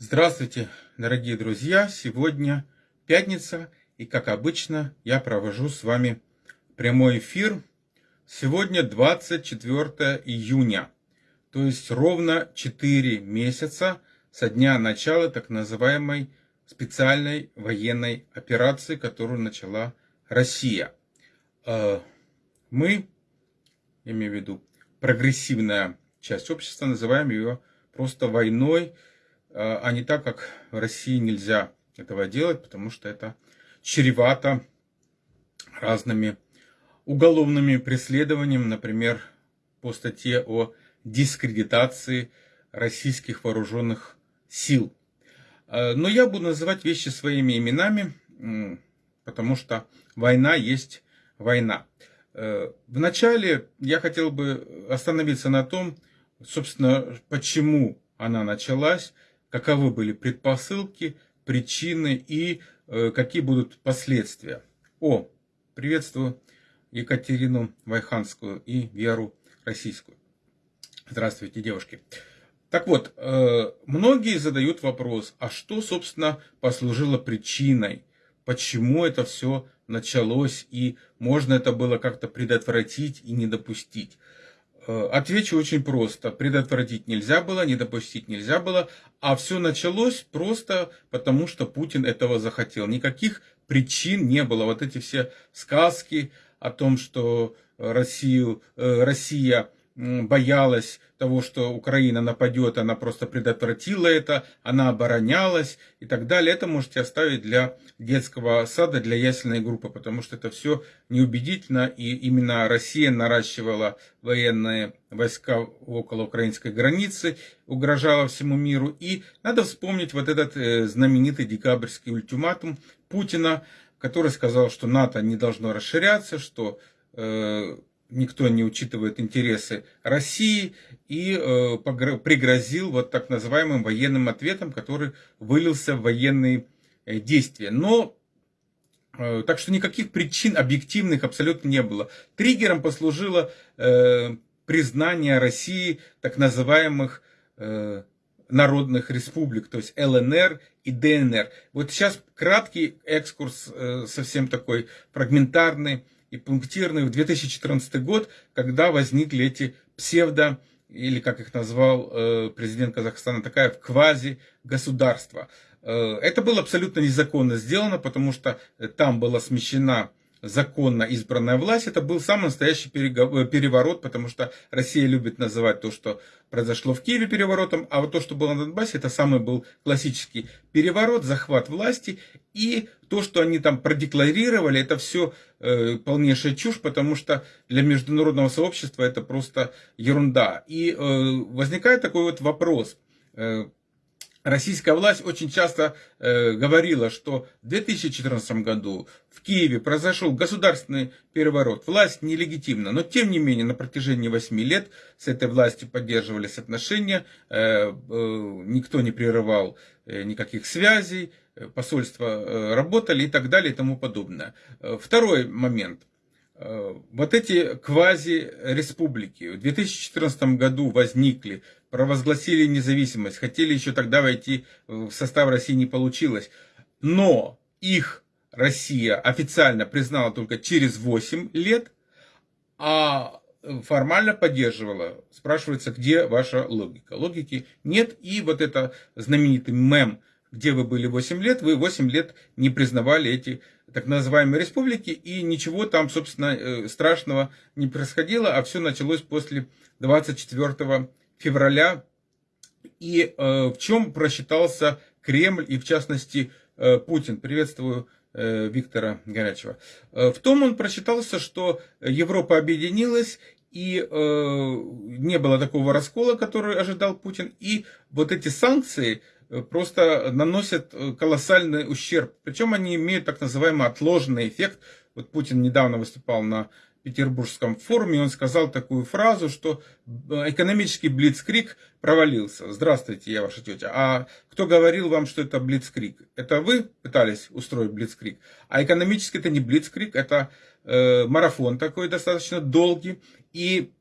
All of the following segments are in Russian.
Здравствуйте, дорогие друзья! Сегодня пятница, и как обычно я провожу с вами прямой эфир. Сегодня 24 июня, то есть ровно 4 месяца со дня начала так называемой специальной военной операции, которую начала Россия. Э, мы, имею в виду прогрессивная часть общества, называем ее просто войной, а, а не так, как в России нельзя этого делать, потому что это чревато разными уголовными преследованиями, например, по статье о дискредитации российских вооруженных сил. А, но я буду называть вещи своими именами, потому что война есть война. Э, вначале я хотел бы остановиться на том, собственно, почему она началась, каковы были предпосылки, причины и э, какие будут последствия. О, приветствую Екатерину Вайханскую и Веру Российскую. Здравствуйте, девушки. Так вот, э, многие задают вопрос, а что, собственно, послужило причиной, почему это все началось и можно это было как-то предотвратить и не допустить. Э, отвечу очень просто. Предотвратить нельзя было, не допустить нельзя было, а все началось просто потому, что Путин этого захотел. Никаких причин не было. Вот эти все сказки о том, что Россию, э, Россия боялась того, что Украина нападет, она просто предотвратила это, она оборонялась и так далее. Это можете оставить для детского сада, для ясельной группы, потому что это все неубедительно, и именно Россия наращивала военные войска около украинской границы, угрожала всему миру. И надо вспомнить вот этот э, знаменитый декабрьский ультиматум Путина, который сказал, что НАТО не должно расширяться, что э, никто не учитывает интересы России и э, пригрозил вот так называемым военным ответом, который вылился в военные э, действия. Но э, так что никаких причин объективных абсолютно не было. Триггером послужило признание России так называемых народных республик, то есть ЛНР и ДНР. Вот сейчас краткий экскурс, совсем такой фрагментарный и пунктирный в 2014 год, когда возникли эти псевдо, или как их назвал э, президент Казахстана Такаев, квази-государства. Э, это было абсолютно незаконно сделано, потому что там была смещена законно избранная власть, это был самый настоящий э, переворот, потому что Россия любит называть то, что произошло в Киеве переворотом, а вот то, что было на Донбассе, это самый был классический переворот, захват власти, и то, что они там продекларировали, это все э, полнейшая чушь, потому что для международного сообщества это просто ерунда. И э, возникает такой вот вопрос. Российская власть очень часто э, говорила, что в 2014 году в Киеве произошел государственный переворот, власть нелегитимна, но тем не менее на протяжении 8 лет с этой властью поддерживались отношения, э, э, никто не прерывал э, никаких связей, э, посольства э, работали и так далее и тому подобное. Э, второй момент. Э, вот эти квази-республики в 2014 году возникли, провозгласили независимость, хотели еще тогда войти в состав России, не получилось. Но их Россия официально признала только через 8 лет, а формально поддерживала. Спрашивается, где ваша логика? Логики нет. И вот это знаменитый мем, где вы были 8 лет, вы 8 лет не признавали эти так называемые республики, и ничего там, собственно, э, страшного не происходило, а все началось после 24 февраля. И э, в чем просчитался Кремль и, в частности, э, Путин? Приветствую Виктора Горячего. В том он просчитался, что Европа объединилась, и э, не было такого раскола, который ожидал Путин. И вот эти санкции, Э, просто наносят э, колоссальный ущерб. Причем они имеют так называемый отложенный эффект. Вот Путин недавно выступал на Петербургском форуме, он сказал такую фразу, что э, экономический блицкрик провалился. Здравствуйте, я ваша тетя. А кто говорил вам, что это блицкрик? Это вы пытались устроить блицкрик? А экономически это не блицкрик, это э, марафон такой достаточно долгий. И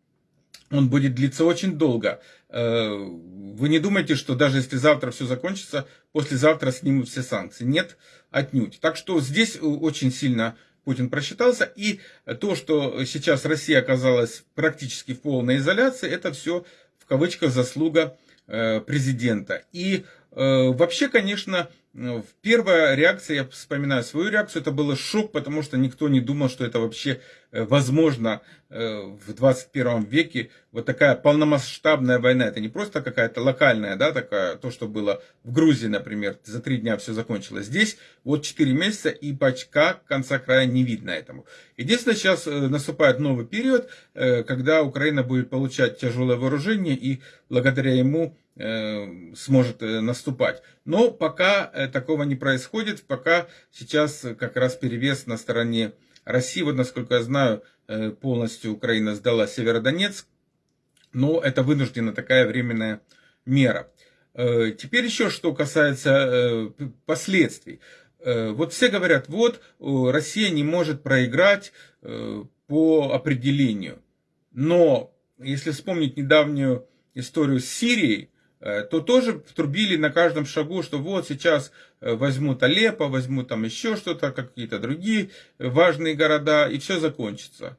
он будет длиться очень долго. Э, вы не думайте, что даже если завтра все закончится, послезавтра снимут все санкции. Нет, отнюдь. Так что здесь очень сильно Путин просчитался. И то, что сейчас Россия оказалась практически в полной изоляции, это все в кавычках заслуга э, президента. И э, вообще, конечно, Первая реакция, я вспоминаю свою реакцию, это было шок, потому что никто не думал, что это вообще возможно э, в 21 веке. Вот такая полномасштабная война. Это не просто какая-то локальная, да, такая, то, что было в Грузии, например, за три дня все закончилось. Здесь вот 4 месяца и пачка конца края не видно этому. Единственное, сейчас э, наступает новый период, когда Украина будет получать тяжелое вооружение и благодаря ему Э, сможет э, наступать. Но пока э, такого не происходит, пока сейчас как раз перевес на стороне России. Вот, насколько я знаю, полностью Украина сдала Северодонецк, но это вынуждена такая временная мера. Теперь еще что касается последствий. Вот все говорят, вот Россия не может проиграть по определению. Но если вспомнить недавнюю историю с Сирией, Э, то тоже трубили на каждом шагу, что вот сейчас э, возьмут Алеппо, возьмут там еще что-то, какие-то другие важные города, и все закончится.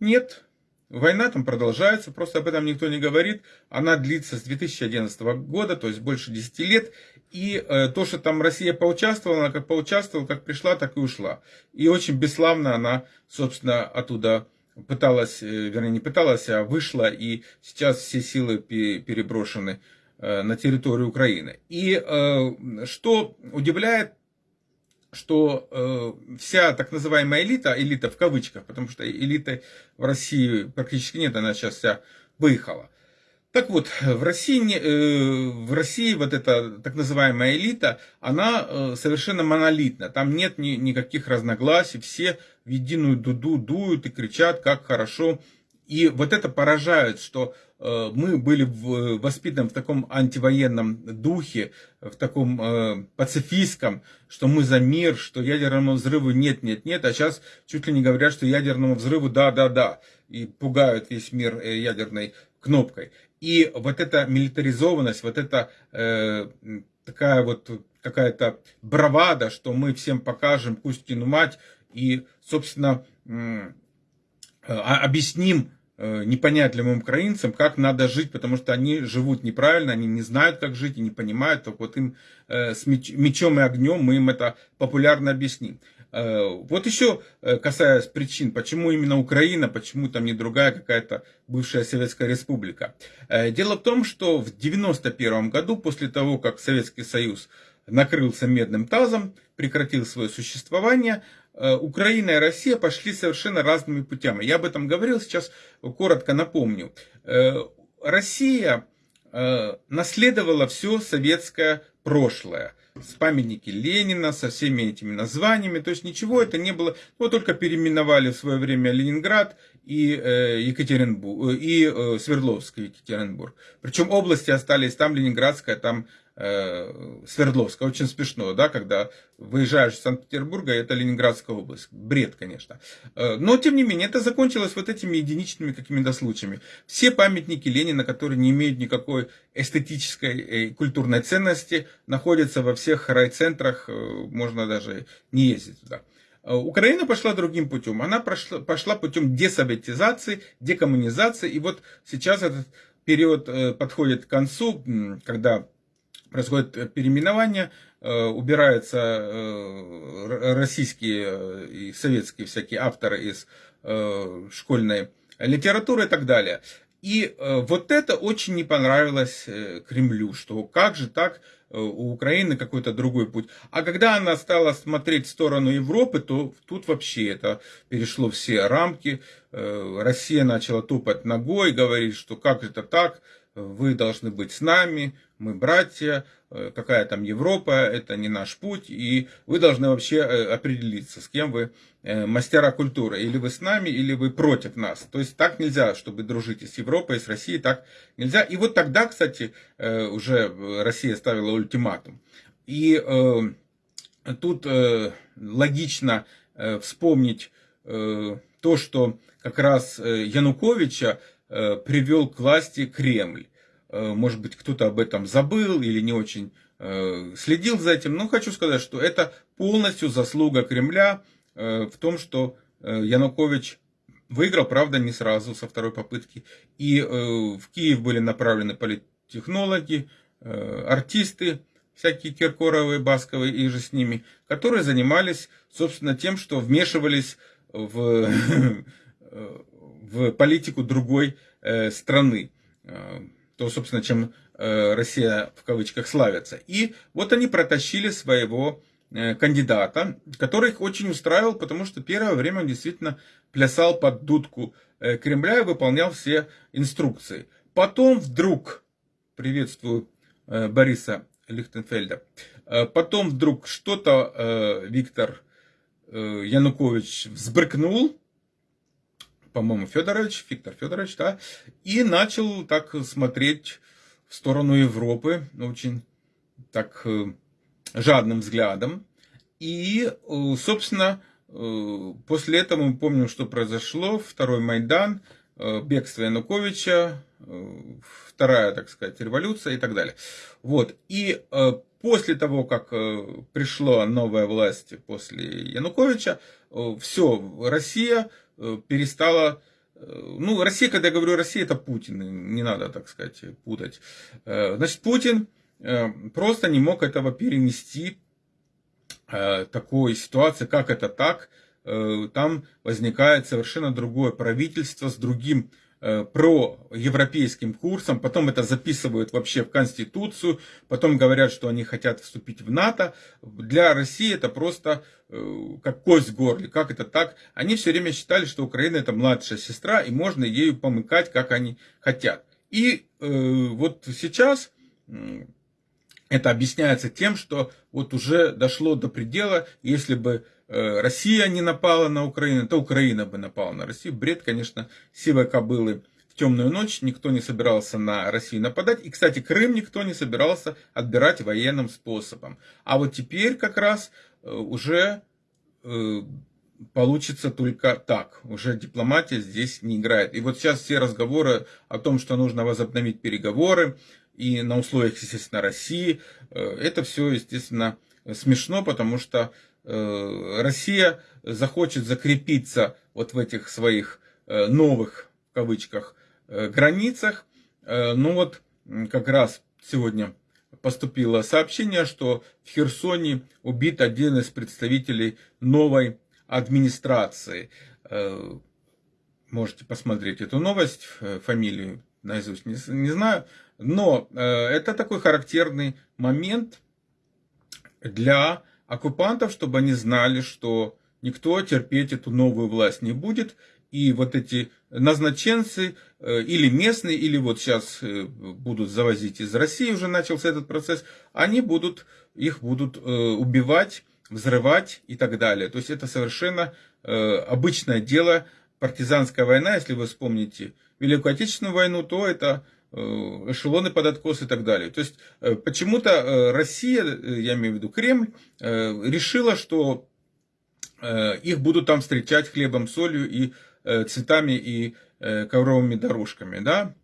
Нет, война там продолжается, просто об этом никто не говорит. Она длится с 2011 года, то есть больше 10 лет. И э, то, что там Россия поучаствовала, она как поучаствовала, как пришла, так и ушла. И очень бесславно она, собственно, оттуда пыталась, вернее, не пыталась, а вышла, и сейчас все силы переброшены Э, на территорию Украины. И э, что удивляет, что э, вся так называемая элита, элита в кавычках, потому что элиты в России практически нет, она сейчас вся выехала. Так вот, в России, в России вот эта так называемая элита, она совершенно монолитна. Там нет ни, никаких разногласий, все в единую дуду дуют и кричат, как хорошо. И вот это поражает, что Э, мы были воспитаны в таком антивоенном духе, в таком э, пацифистском, что мы за мир, что ядерному взрыву нет, нет, нет, а сейчас чуть ли не говорят, что ядерному взрыву да, да, да, и пугают весь мир э, ядерной кнопкой. И вот эта милитаризованность, вот эта э, такая вот какая-то бравада, что мы всем покажем Кузькину мать и, собственно, э, объясним Э, непонятливым украинцам, как надо жить, потому что они живут неправильно, они не знают, как жить и не понимают. Так вот им э, с мечом и огнем мы им это популярно объясним. Э, вот еще касаясь причин, почему именно Украина, почему там не другая какая-то бывшая Советская Республика. Дело в том, что в 1991 году, после того, как Советский Союз накрылся медным тазом, прекратил свое существование, Украина и Россия пошли совершенно разными путями. Я об этом говорил, сейчас коротко напомню. Э, Россия э, наследовала все советское прошлое. С памятники Ленина, со всеми этими названиями. То есть ничего это не было. Вот только переименовали в свое время Ленинград и Екатеринбург, и Свердловск и Екатеринбург. Причем области остались там Ленинградская, там Э, Свердловска. Очень смешно, да, когда выезжаешь из Санкт-Петербурга, это Ленинградская область. Бред, конечно. Э, но, тем не менее, это закончилось вот этими единичными какими-то случаями. Все памятники Ленина, которые не имеют никакой эстетической и культурной ценности, находятся во всех райцентрах, э, можно даже не ездить туда. Украина пошла другим путем. Она пошла, пошла путем десоветизации, декоммунизации. И вот сейчас этот период подходит к концу, когда происходит э, переименование, э, убираются э, российские и советские всякие авторы из школьной литературы и так далее. И вот это очень не понравилось Кремлю, что как же так у Украины какой-то другой путь. А когда она стала смотреть в сторону Европы, то тут вообще это перешло все рамки. Россия начала топать ногой, говорить, что как это так, вы должны быть с нами, мы братья, э, какая там Европа, это не наш путь, и вы должны вообще э, определиться, с кем вы э, мастера культуры, или вы с нами, или вы против нас. То есть так нельзя, чтобы дружить с Европой, с Россией, так нельзя. И вот тогда, кстати, уже Россия ставила ультиматум. И тут логично вспомнить то, что как раз Януковича привел к власти Кремль. Может быть, кто-то об этом забыл или не очень следил за этим. Но хочу сказать, что это полностью заслуга Кремля в том, что Янукович выиграл, правда, не сразу, со второй попытки. И в Киев были направлены политтехнологи, артисты, всякие Киркоровые, Басковые и же с ними, которые занимались, собственно, тем, что вмешивались в, в политику другой э, страны. Э, то, собственно, чем э, Россия в кавычках славится. И вот они протащили своего кандидата, который их очень устраивал, потому что первое время он действительно плясал под дудку Кремля и выполнял все инструкции. Потом вдруг, приветствую Бориса Лихтенфельда. Э, потом вдруг что-то э, Виктор э, Янукович взбрыкнул, по-моему, Федорович, Виктор Федорович, да, и начал так смотреть в сторону Европы, очень так жадным взглядом. И, собственно, после этого мы помним, что произошло. Второй Майдан, бегство Януковича, вторая, так сказать, революция и так далее. Вот. И э, после того, как э, пришла новая власть после Януковича, э, все, Россия э, перестала э, ну, Россия, когда я говорю Россия, это Путин, не надо, так сказать, путать. Э, значит, Путин просто не мог этого перенести, такой ситуации, как это так, там возникает совершенно другое правительство с другим Э, про европейским курсом, потом это записывают вообще в Конституцию, потом говорят, что они хотят вступить в НАТО. Для России это просто э, как кость в горле. Как это так? Они все время считали, что Украина это младшая сестра, и можно ею помыкать, как они хотят. И э, вот сейчас это объясняется тем, что вот уже дошло до предела, если бы Э, Россия не напала на Украину, то Украина бы напала на Россию. Бред, конечно, сивой кобылы в темную ночь. Никто не собирался на Россию нападать. И, кстати, Крым никто не собирался отбирать военным способом. А вот теперь как раз э, уже э, получится только так. Уже дипломатия здесь не играет. И вот сейчас все разговоры о том, что нужно возобновить переговоры, и на условиях, естественно, России, это все, естественно, смешно, потому что Э, Россия захочет закрепиться вот в этих своих э, новых, в кавычках, э, границах. Ну вот как раз сегодня поступило сообщение, что в Херсоне убит один из представителей новой администрации. Можете посмотреть эту новость, фамилию наизусть не, не знаю. Но это такой характерный момент для оккупантов, чтобы они знали, что никто терпеть эту новую власть не будет. И вот эти назначенцы, э, или местные, или вот сейчас э, будут завозить из России, уже начался этот процесс, они будут, их будут э, убивать, взрывать и так далее. То есть это совершенно обычное дело, партизанская война, если вы вспомните Великую Отечественную войну, то это эшелоны под откос и так далее. То есть э, почему-то э, Россия, я имею в виду Кремль, решила, что их будут там встречать хлебом, солью и цветами и ковровыми дорожками, да.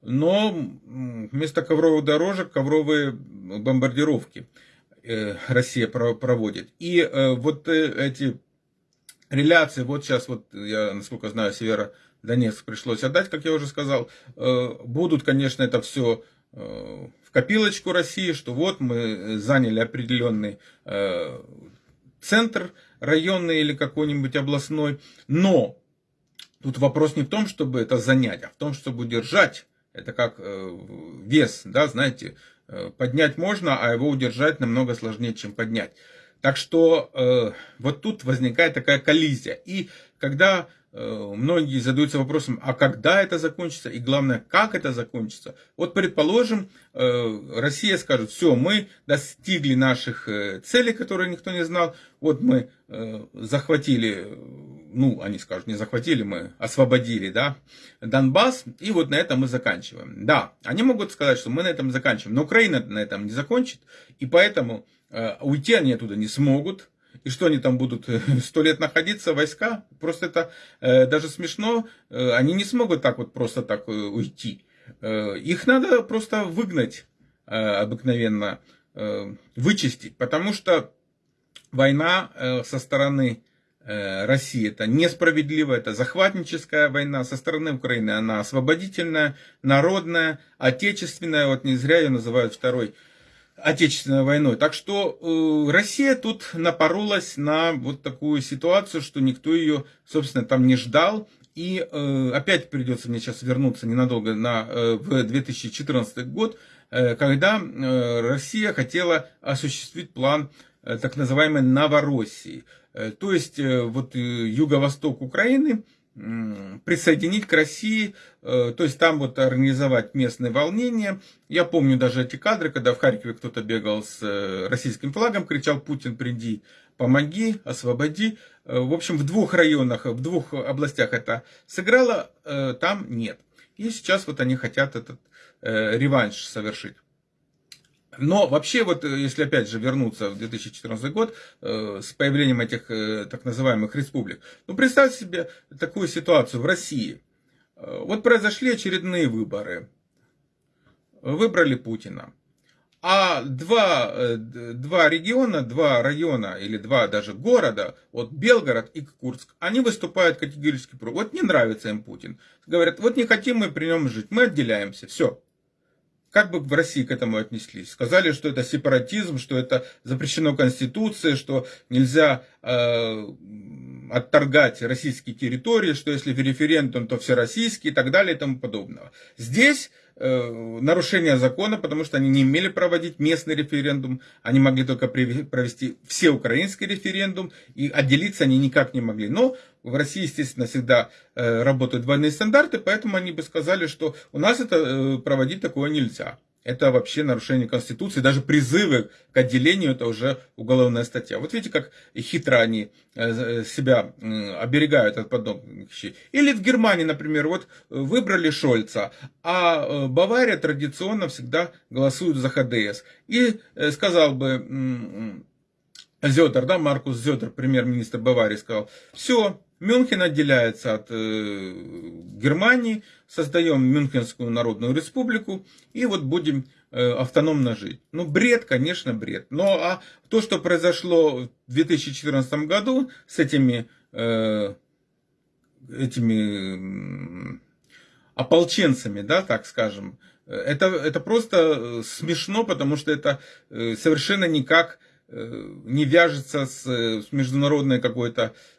Но вместо ковровых дорожек ковровые бомбардировки Россия проводит. И вот эти реляции, вот сейчас, вот я, насколько знаю, Севера Донецк пришлось отдать, как я уже сказал. Э, будут, конечно, это все э, в копилочку России, что вот мы заняли определенный э, центр районный или какой-нибудь областной, но тут вопрос не в том, чтобы это занять, а в том, чтобы удержать. Это как вес, да, знаете, поднять можно, а его удержать намного сложнее, чем поднять. Так что вот тут возникает такая коллизия. И когда Э, многие задаются вопросом, а когда это закончится, и главное, как это закончится. Вот предположим, э, Россия скажет, все, мы достигли наших э, целей, которые никто не знал, вот мы захватили, ну, они скажут, не захватили, мы освободили, да, Донбасс, и вот на этом мы заканчиваем. Да, они могут сказать, что мы на этом заканчиваем, но Украина на этом не закончит, и поэтому уйти они оттуда не смогут, И что они там будут сто лет находиться, войска? Просто это даже смешно. Они не смогут так вот просто так уйти. Их надо просто выгнать обыкновенно, вычистить, потому что война со стороны Э, России. Это несправедливо, это захватническая война. Со стороны Украины она освободительная, народная, отечественная. Вот не зря ее называют второй отечественной войной. Так что э, Россия тут напоролась на вот такую ситуацию, что никто ее, собственно, там не ждал. И э, опять придется мне сейчас вернуться ненадолго на, э, в 2014 год, э, когда э, Россия хотела осуществить план э, так называемой Новороссии. Э, то есть э, вот э, юго-восток Украины присоединить к России, то есть там вот организовать местные волнения. Я помню даже эти кадры, когда в Харькове кто-то бегал с российским флагом, кричал «Путин, приди, помоги, освободи». В общем, в двух районах, в двух областях это сыграло, там нет. И сейчас вот они хотят этот реванш совершить. Но вообще, вот э, если опять же вернуться в 2014 год э, с появлением этих э, так называемых республик, ну представьте себе такую ситуацию в России. Э, вот произошли очередные выборы. Выбрали Путина. А два, э, два региона, два района или два даже города, вот Белгород и Курск, они выступают категорически против. Вот не нравится им Путин. Говорят, вот не хотим мы при нем жить, мы отделяемся, все. Как бы в России к этому отнеслись? Сказали, что это сепаратизм, что это запрещено Конституцией, что нельзя э, отторгать российские территории, что если референдум, то все российские и так далее и тому подобного. Здесь нарушение закона, потому что они не имели проводить местный референдум, они могли только провести всеукраинский референдум, и отделиться они никак не могли. Но в России, естественно, всегда э, работают двойные стандарты, поэтому они бы сказали, что у нас это э, проводить такое нельзя это вообще нарушение Конституции. Даже призывы к отделению это уже уголовная статья. Вот видите, как хитро они э, э, себя оберегают от подобных вещей. Или в Германии, например, вот выбрали Шольца, а э, Бавария традиционно всегда голосует за ХДС. И сказал бы Зетер, да, Маркус Зетер, премьер-министр Баварии, сказал, все, Мюнхен отделяется от э, Германии, создаем Мюнхенскую народную республику и вот будем э, автономно жить. Ну, бред, конечно, бред. Но а то, что произошло в 2014 году с этими, э, этими ополченцами, да, так скажем, это, это просто смешно, потому что это совершенно никак не вяжется с, с международной какой-то Э,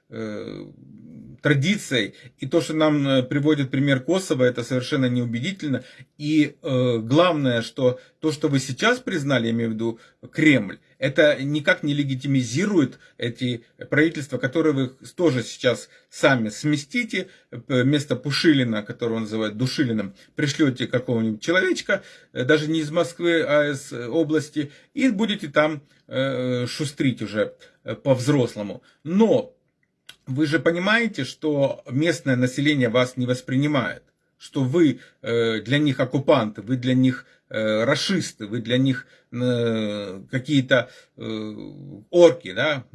традицией. И то, что нам э, приводит пример Косово, это совершенно неубедительно. И э, главное, что то, что вы сейчас признали, я имею в виду Кремль, это никак не легитимизирует эти правительства, которые вы тоже сейчас сами сместите, вместо Пушилина, которого называют Душилиным, пришлете какого-нибудь человечка, даже не из Москвы, а из области, и будете там шустрить уже по-взрослому. Но вы же понимаете, что местное население вас не воспринимает, что вы э, для них оккупанты, вы для них э, расисты, вы для них э, какие-то орки, да,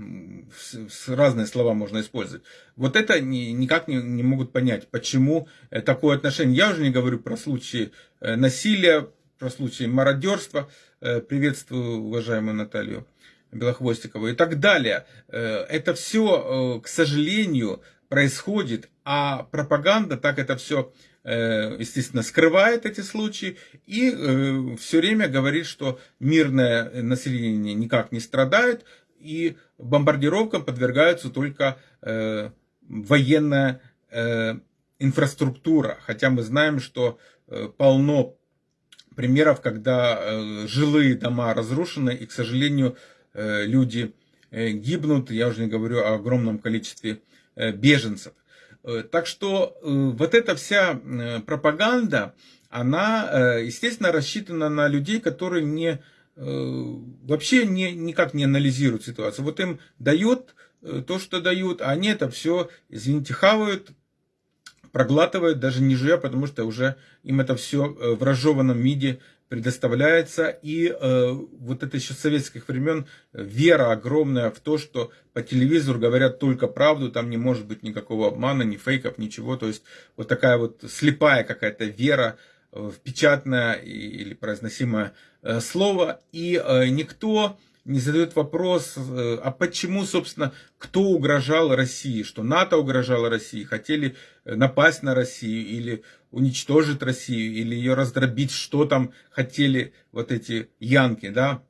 разные слова можно использовать. Вот это никак не, не могут понять, почему такое отношение. Я уже не говорю про случаи насилия, про случаи мародерства. Приветствую уважаемую Наталью. Белохвостикова и так далее. Э, это все, э, к сожалению, происходит, а пропаганда так это все, э, естественно, скрывает эти случаи и все время говорит, что мирное население никак не страдает и бомбардировкам подвергаются только военная инфраструктура. Хотя мы знаем, что полно примеров, когда жилые дома разрушены и, к сожалению, люди э, гибнут, я уже не говорю о огромном количестве э, беженцев. Так что вот эта вся пропаганда, она, естественно, рассчитана на людей, которые не, вообще не, никак не анализируют ситуацию. Вот им дают то, что дают, а они это все, извините, хавают, проглатывают, даже не жуя, потому что уже им это все в разжеванном виде предоставляется, и э, вот это еще с советских времен вера огромная в то, что по телевизору говорят только правду, там не может быть никакого обмана, ни фейков, ничего, то есть вот такая вот слепая какая-то вера в печатное или произносимое э, слово, и э, никто не задает вопрос, э, а почему, собственно, кто угрожал России, что НАТО угрожало России, хотели напасть на Россию или уничтожить Россию, или ее раздробить, что там хотели вот эти янки, да.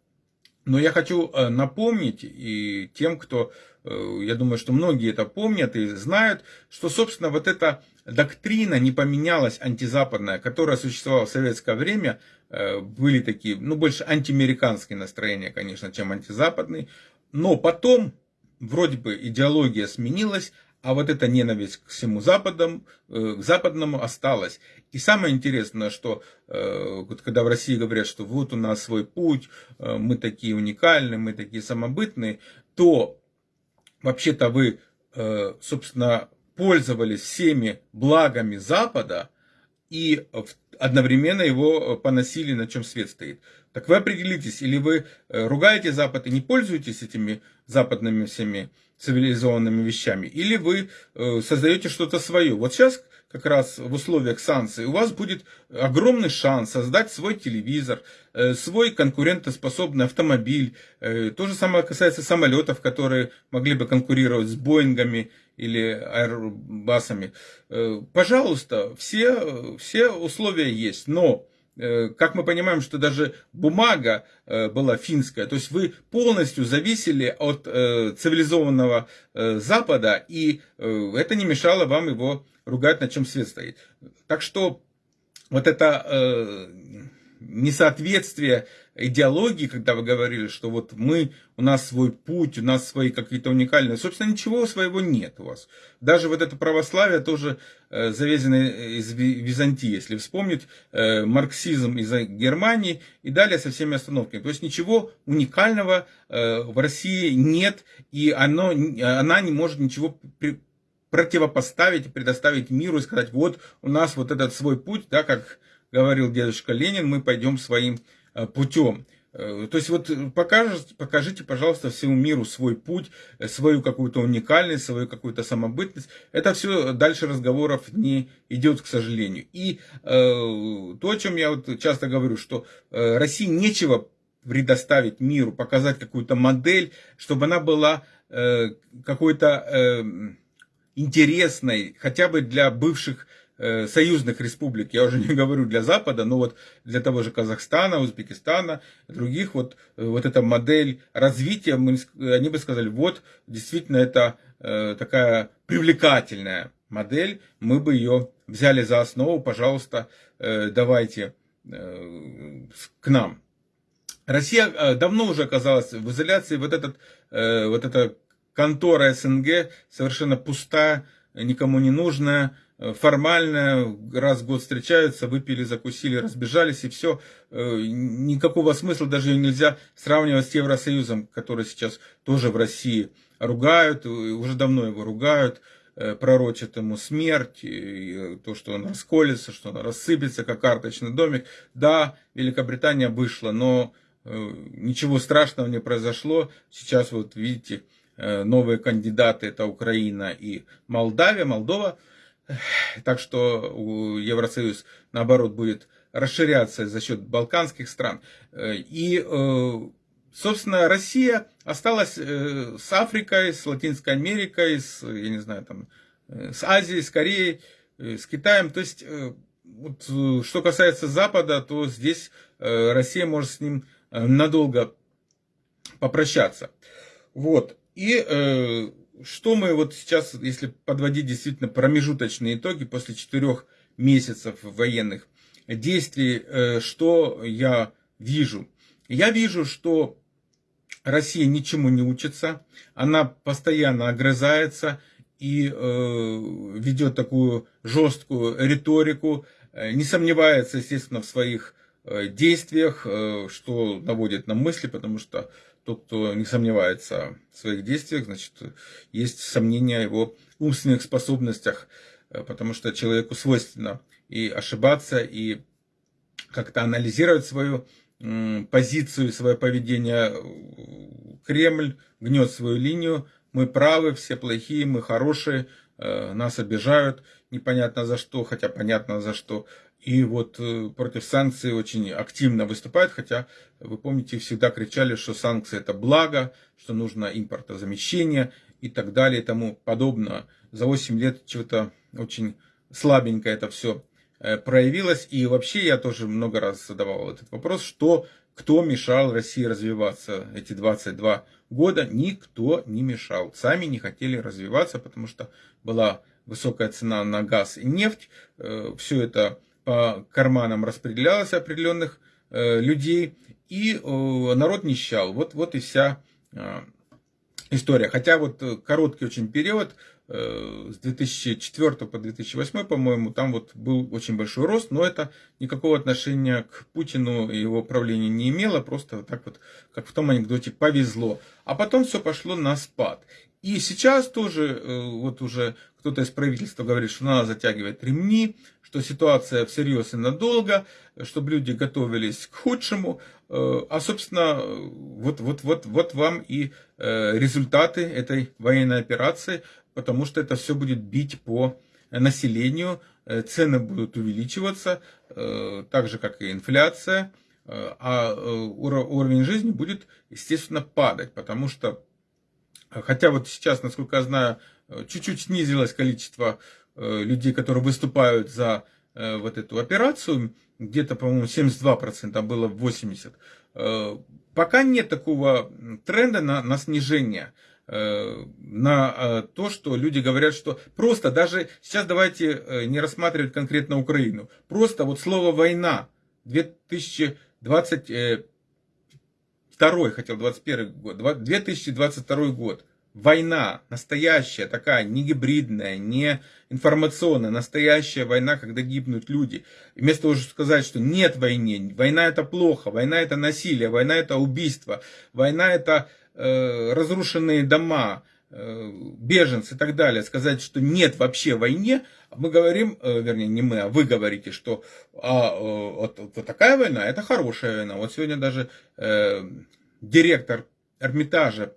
Но я хочу э, напомнить и тем, кто, э, я думаю, что многие это помнят и знают, что, собственно, вот эта доктрина не поменялась антизападная, которая существовала в советское время, э, были такие, ну, больше антиамериканские настроения, конечно, чем антизападные, но потом вроде бы идеология сменилась, а вот эта ненависть к всему западам, э, к западному осталась. И самое интересное, что э, вот когда в России говорят, что вот у нас свой путь, э, мы такие уникальные, мы такие самобытные, то вообще-то вы, собственно, пользовались всеми благами Запада и одновременно его поносили, на чем свет стоит. Так вы определитесь, или вы ругаете Запад и не пользуетесь этими западными всеми цивилизованными вещами, или вы э, создаете что-то свое. Вот сейчас как раз в условиях санкций у вас будет огромный шанс создать свой телевизор, э, свой конкурентоспособный автомобиль. Э, то же самое касается самолетов, которые могли бы конкурировать с Боингами или Аэробасами. Пожалуйста, все, все условия есть, но как мы понимаем, что даже бумага э, была финская, то есть вы полностью зависели от э, цивилизованного Запада, и это не мешало вам его ругать, на чем свет стоит. Так что вот это несоответствие идеологии, когда вы говорили, что вот мы, у нас свой путь, у нас свои какие-то уникальные, собственно, ничего своего нет у вас. Даже вот это православие тоже э, завезено из Византии, если вспомнить, э, марксизм из Германии и далее со всеми остановками. То есть ничего уникального э, в России нет, и оно, она не может ничего противопоставить предоставить миру и сказать, вот у нас вот этот свой путь, да, как говорил дедушка Ленин, мы пойдем своим путем. Э, то есть вот покажите, покажите, пожалуйста, всему миру свой путь, э, свою какую-то уникальность, свою какую-то самобытность. Это все дальше разговоров не идет, к сожалению. И э, то, о чем я вот часто говорю, что э, России нечего предоставить миру, показать какую-то модель, чтобы она была э, какой-то э, интересной, хотя бы для бывших Э, союзных республик, я уже не говорю для Запада, но вот для того же Казахстана, Узбекистана, других, вот, э, вот эта модель развития, мы, они бы сказали, вот, действительно, это э, такая привлекательная модель, мы бы ее взяли за основу, пожалуйста, э, давайте э, к нам. Россия э, давно уже оказалась в изоляции, вот, этот, э, вот эта контора СНГ совершенно пустая, никому не нужная, Э, формально раз в год встречаются, выпили, закусили, разбежались и все. Э, никакого смысла даже нельзя сравнивать с Евросоюзом, который сейчас тоже в России ругают, уже давно его ругают, э, пророчат ему смерть, то, что он расколется, что он рассыпется, как карточный домик. Да, Великобритания вышла, но ничего страшного не произошло. Сейчас вот видите, новые кандидаты это Украина и Молдавия, Молдова – так что Евросоюз, наоборот, будет расширяться за счет балканских стран. Э, и, э, собственно, Россия осталась э, с Африкой, с Латинской Америкой, с, я не знаю, там, с Азией, с Кореей, с Китаем. То есть, вот, что касается Запада, то здесь Россия может с ним надолго попрощаться. Вот. И что мы вот сейчас, если подводить действительно промежуточные итоги после четырех месяцев военных действий, э, что я вижу? Я вижу, что Россия ничему не учится, она постоянно огрызается и э, ведет такую жесткую риторику, э, не сомневается, естественно, в своих действиях, что наводит на мысли, потому что тот, кто не сомневается в своих действиях, значит, есть сомнения о его умственных способностях, э, потому что человеку свойственно и ошибаться, и как-то анализировать свою позицию, свое поведение. Кремль гнет свою линию. Мы правы, все плохие, мы хорошие, э, нас обижают, непонятно за что, хотя понятно за что. И вот э, против санкций очень активно выступают, хотя, вы помните, всегда кричали, что санкции это благо, что нужно импортозамещение и так далее и тому подобное. За 8 лет чего-то очень слабенько это все э, проявилось. И вообще я тоже много раз задавал этот вопрос, что кто мешал России развиваться эти 22 года? Никто не мешал. Сами не хотели развиваться, потому что была высокая цена на газ и нефть. Э, все это по карманам распределялось определенных э, людей, и э, народ нищал. Вот, вот и вся э, история. Хотя вот короткий очень период, с 2004 по 2008, по-моему, там вот был очень большой рост, но это никакого отношения к Путину и его правлению не имело, просто так вот, как в том анекдоте, повезло. А потом все пошло на спад. И сейчас тоже вот уже кто-то из правительства говорит, что надо затягивать ремни, что ситуация всерьез и надолго, чтобы люди готовились к худшему. Э, а, собственно, вот, вот, вот, вот вам и э, результаты этой военной операции, потому что это все будет бить по населению, э, цены будут увеличиваться, так же, как и инфляция, а уровень жизни будет, естественно, падать, потому что, хотя вот сейчас, насколько я знаю, чуть-чуть снизилось количество э, людей, которые выступают за э, вот эту операцию, где-то, по-моему, 72%, а было 80%. Э, пока нет такого тренда на, на снижение на то, что люди говорят, что просто даже сейчас давайте не рассматривать конкретно Украину, просто вот слово война 2022 хотел 21 год, 2022 год, война, настоящая такая, не гибридная, не информационная, настоящая война, когда гибнут люди. Вместо того, чтобы сказать, что нет войны, война это плохо, война это насилие, война это убийство, война это э, разрушенные дома, беженцы и так далее, сказать, что нет вообще войне, мы говорим, э, вернее, не мы, а вы говорите, что а, э, вот, вот такая война, это хорошая война. Вот сегодня даже э, директор Эрмитажа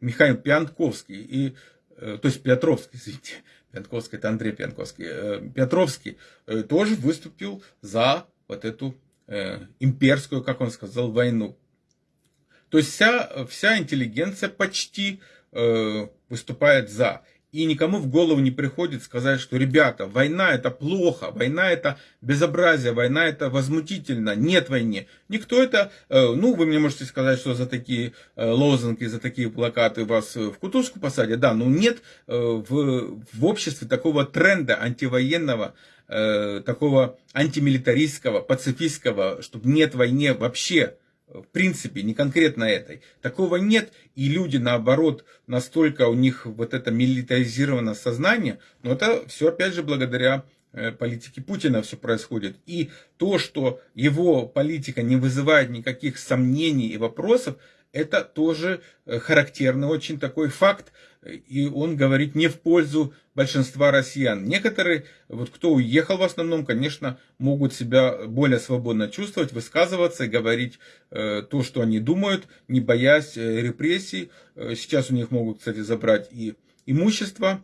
Михаил Пьянковский, и, э, то есть Петровский, извините, Пьянковский, это Андрей Пьянковский, э, Петровский э, тоже выступил за вот эту имперскую, как он сказал, войну. То есть вся, вся интеллигенция почти выступает за. И никому в голову не приходит сказать, что, ребята, война это плохо, война это безобразие, война это возмутительно, нет войны. Никто это, э, ну, вы мне можете сказать, что за такие э, лозунги, за такие плакаты вас в кутузку посадят, да, но нет э, в, в обществе такого тренда антивоенного, такого антимилитаристского, пацифистского, чтобы нет войны вообще в принципе, не конкретно этой. Такого нет, и люди, наоборот, настолько у них вот это милитаризировано сознание, но это все, опять же, благодаря э, политике Путина все происходит. И то, что его политика не вызывает никаких сомнений и вопросов, это тоже э, характерный очень такой факт, и он говорит не в пользу большинства россиян. Некоторые, вот кто уехал в основном, конечно, могут себя более свободно чувствовать, высказываться и говорить э, то, что они думают, не боясь э, репрессий. Э, сейчас у них могут, кстати, забрать и имущество.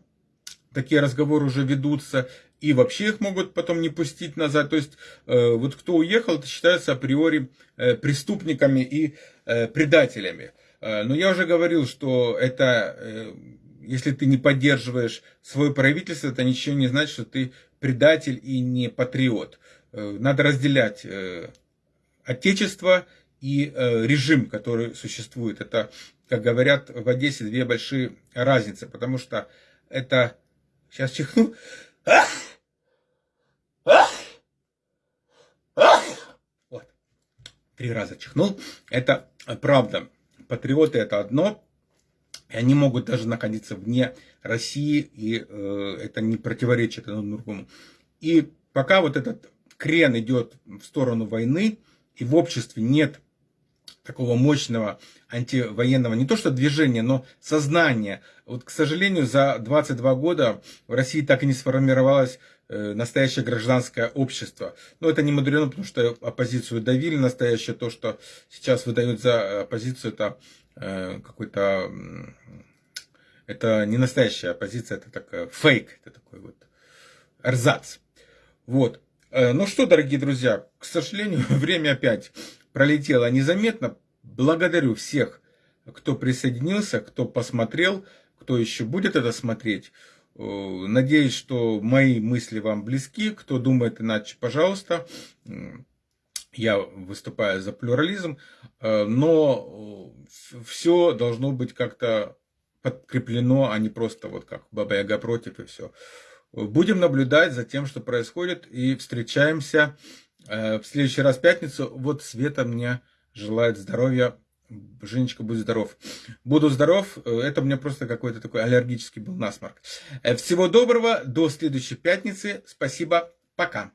Такие разговоры уже ведутся. И вообще их могут потом не пустить назад. То есть, э, вот кто уехал, это считается априори э, преступниками и предателями. Э, но я уже говорил, что это, э, если ты не поддерживаешь свое правительство, это ничего не значит, что ты предатель и не патриот. Э, надо разделять отечество и режим, который существует. Это, как говорят в Одессе, две большие разницы, потому что это... Сейчас чихну. Вот. Три раза чихнул. Это правда патриоты это одно, и они могут даже находиться вне России, и э, это не противоречит одному другому. И пока вот этот крен идет в сторону войны, и в обществе нет такого мощного антивоенного, не то что движения, но сознания. Вот, к сожалению, за 22 года в России так и не сформировалось настоящее гражданское общество. Но это не мудрено, потому что оппозицию давили. Настоящее то, что сейчас выдают за оппозицию, это э, какой-то... Это не настоящая оппозиция, это такой фейк, это такой вот эрзац. Вот. Ну что, дорогие друзья, к сожалению, время опять пролетело незаметно. Благодарю всех, кто присоединился, кто посмотрел, кто еще будет это смотреть. Э, надеюсь, что мои мысли вам близки. Кто думает иначе, пожалуйста. Я выступаю за плюрализм, э, но все должно быть как-то подкреплено, а не просто вот как Баба Яга против и все. Будем наблюдать за тем, что происходит, и встречаемся э, в следующий раз пятницу. Вот Света мне желает здоровья. Женечка, будь здоров. Буду здоров. Это у меня просто какой-то такой аллергический был насморк. Э, всего доброго. До следующей пятницы. Спасибо. Пока.